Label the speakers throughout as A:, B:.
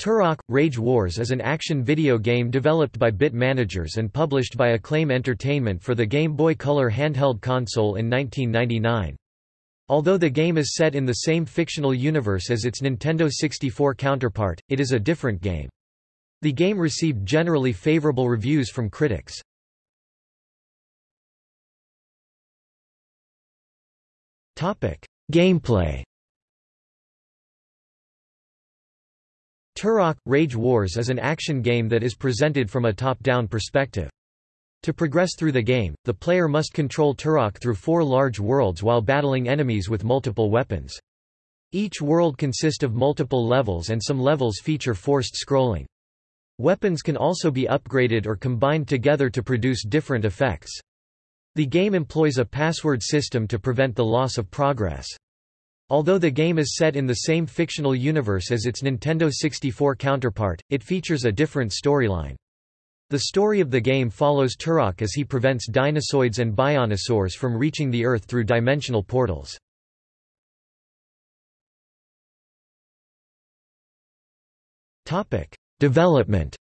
A: Turok – Rage Wars is an action video game developed by Bit Managers and published by Acclaim Entertainment for the Game Boy Color handheld console in 1999. Although the game is set in the same fictional universe as its Nintendo 64 counterpart, it is a different game. The game received generally favorable reviews from critics. Gameplay Turok – Rage Wars is an action game that is presented from a top-down perspective. To progress through the game, the player must control Turok through four large worlds while battling enemies with multiple weapons. Each world consists of multiple levels and some levels feature forced scrolling. Weapons can also be upgraded or combined together to produce different effects. The game employs a password system to prevent the loss of progress. Although the game is set in the same fictional universe as its Nintendo 64 counterpart, it features a different storyline. The story of the game follows Turok as he prevents dinosaurs and bionosaurs from reaching the Earth through dimensional portals. Development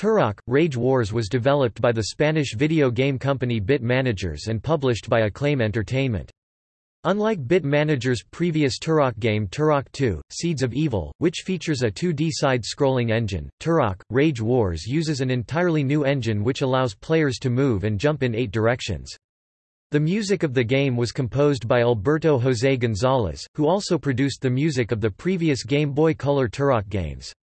A: Turok – Rage Wars was developed by the Spanish video game company Bit Managers and published by Acclaim Entertainment. Unlike Bit Manager's previous Turok game Turok 2, Seeds of Evil, which features a 2D side-scrolling engine, Turok – Rage Wars uses an entirely new engine which allows players to move and jump in eight directions. The music of the game was composed by Alberto José González, who also produced the music of the previous Game Boy Color Turok games.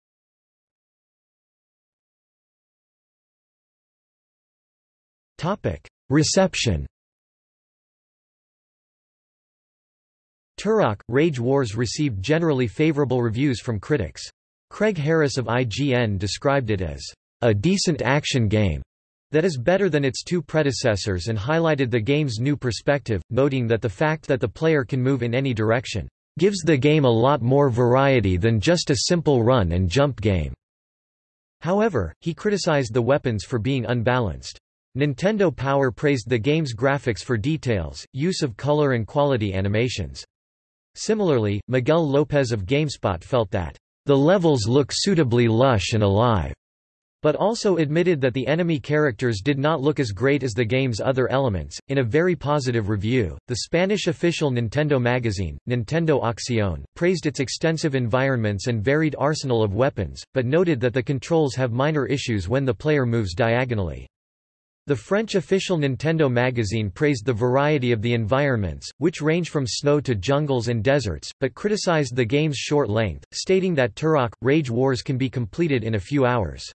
A: Reception Turok – Rage Wars received generally favorable reviews from critics. Craig Harris of IGN described it as, "...a decent action game." that is better than its two predecessors and highlighted the game's new perspective, noting that the fact that the player can move in any direction, "...gives the game a lot more variety than just a simple run and jump game." However, he criticized the weapons for being unbalanced. Nintendo Power praised the game's graphics for details, use of color and quality animations. Similarly, Miguel Lopez of GameSpot felt that, "...the levels look suitably lush and alive." but also admitted that the enemy characters did not look as great as the game's other elements. In a very positive review, the Spanish official Nintendo magazine, Nintendo Acción, praised its extensive environments and varied arsenal of weapons, but noted that the controls have minor issues when the player moves diagonally. The French official Nintendo magazine praised the variety of the environments, which range from snow to jungles and deserts, but criticized the game's short length, stating that Turok – Rage Wars can be completed in a few hours.